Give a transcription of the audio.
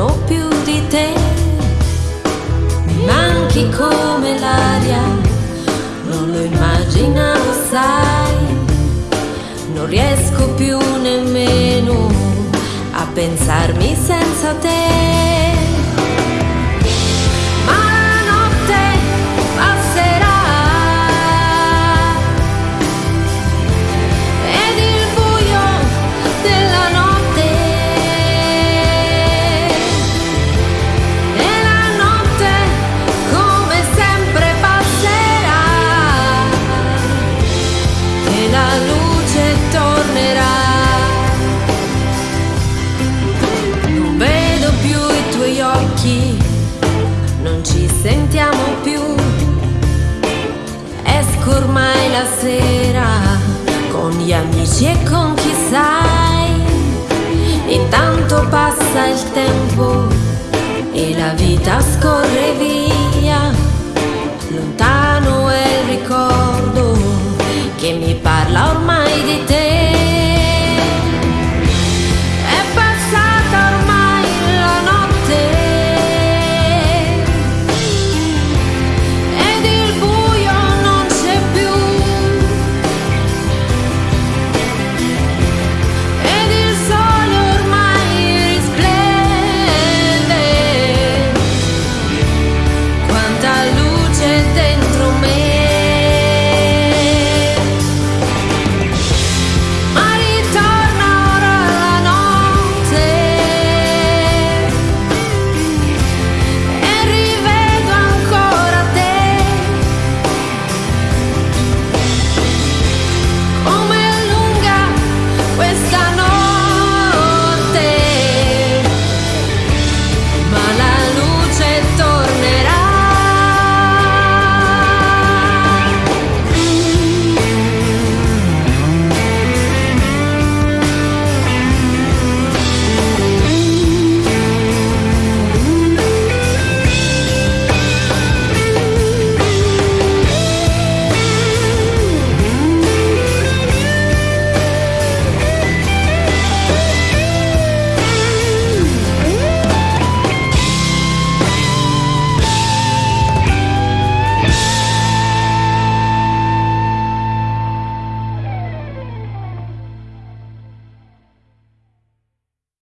volerò più di te. Mi manchi come l'aria, non lo immaginavo, sai. Non riesco più nemmeno a pensarmi senza te. Sera con gli amici e con chi sai. Intanto passa il tempo e la vita scorre via. Lontano